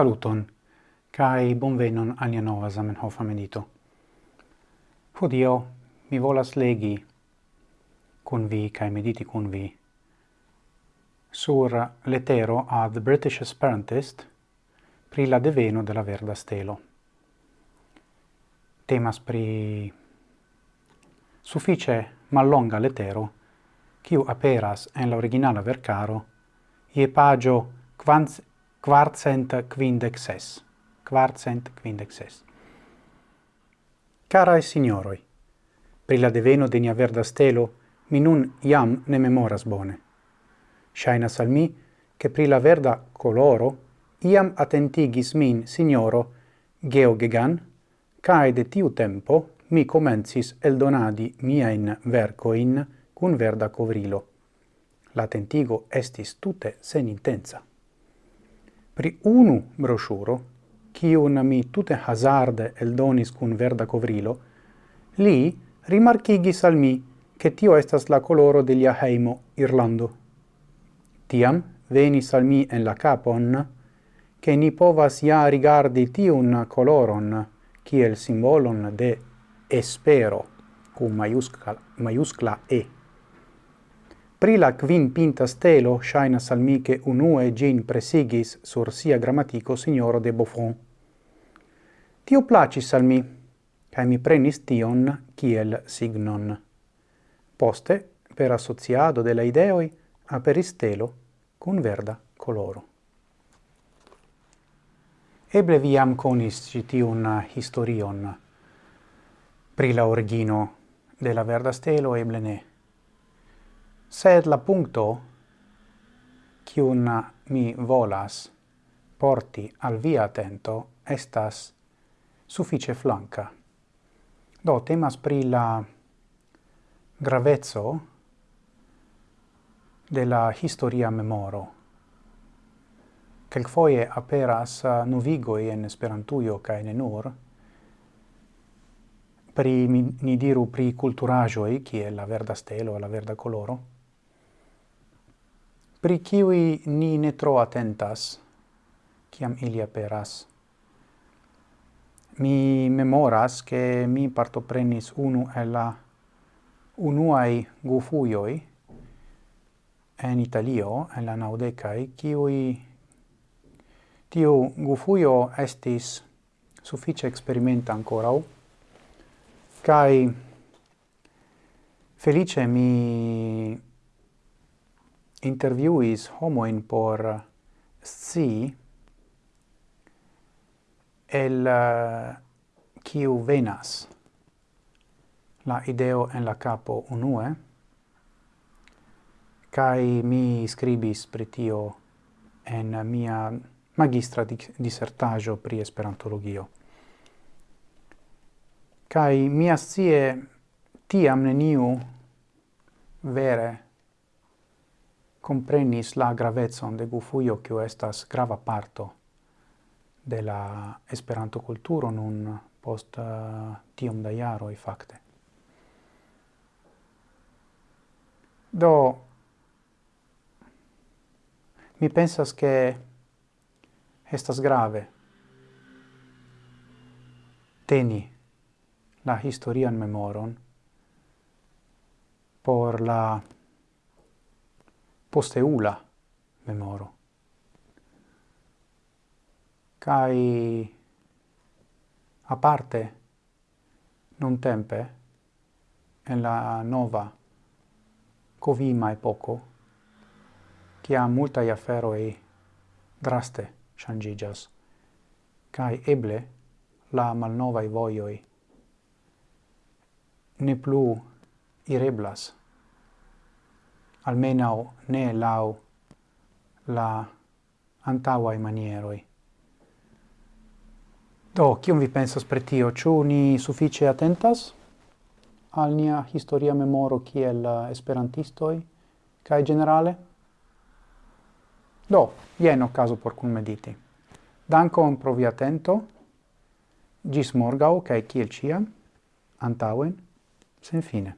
Saluton, cae bonvenon alia nova Zamenhof medito. Hodio mi volas legi cun vi cae mediti cun vi sur letero ad British Esperantist pri la deveno de la verda stelo. Temas pri suffice mallonga letero quiu aperas en la originala vercaro ie pagio quans quartcent quindexes. Quartcent quindexes. Carae signoroi, pri la deveno de nia verda stelo, mi nun iam ne memoras bone. Shainas al mi, che pri la verda coloro, iam attentigis min signoro Geogegan, cae de tiu tempo mi comencis el donadi miaen vercoin cun verda covrilo. L'attentigo estis tute sen intensa pri unu broŝuro, kiun mi tute hazarde eldonis cun verda covrilo, li rimarkigis al mi che tio estas la coloro de lia heimo Irlando. Tiam venis al mi en la capon che ni povas ja rigardi tiun coloron kiel simbolon de espero, cum maiuscla, maiuscla E. Pri la quin pinta stelo shainas al mi che unue gin presigis sur sia grammatico signoro de Buffon. Tio placis al mi, cae mi prenis tion kiel signon. Poste, per associado de la ideoi, aperis stelo cun verda coloro. Eble viam conis citiun historion pri la origino de la verda stelo, eble ne sed la puncto cium mi volas porti al via atento estas suffice flanca. Do temas pri la gravezzo de la historia memoro. Quelquefoie aperas eh, novigoi en esperantuio ca ne nur, pri, ni diru, pri culturajoi, è la verda stelo, la verda coloro, pri kiwi ni ne tro atentas, kiam ili aperas. Mi memoras che mi partoprenis unu el la unuai gufuioi en Italio, en la naudecai, kiui tiu gufuio estis suffice experimenta ancorau, cae felice mi interviuis homoin por si el uh, venas. La ideo en la capo unue kai mi scribis pri tio en mia magistra dissertajo pri esperantologio. Kai mia sie tiam neniu vere comprenis la gravezon de Gufujo, kiu estas grava parto de la Esperanto kulturo nun post uh, tiom da jaroj fakte. Do mi pensas ke estas grave teni la historian memoron por la posteula memoro. Cai a parte non tempe en la nova covima epoco multa iafero e draste changigas kai eble la malnova i voioi ne plu ireblas almenau ne lau la antauai manieroi. Do, cium vi pensas per tio? Ciu ni suffice attentas al nia historia memoro kiel uh, esperantistoi, cae generale? Do, jen caso por kunmediti. Dankon pro vi attento, Gis morgau cae kiel ciam, antauen, sen fine.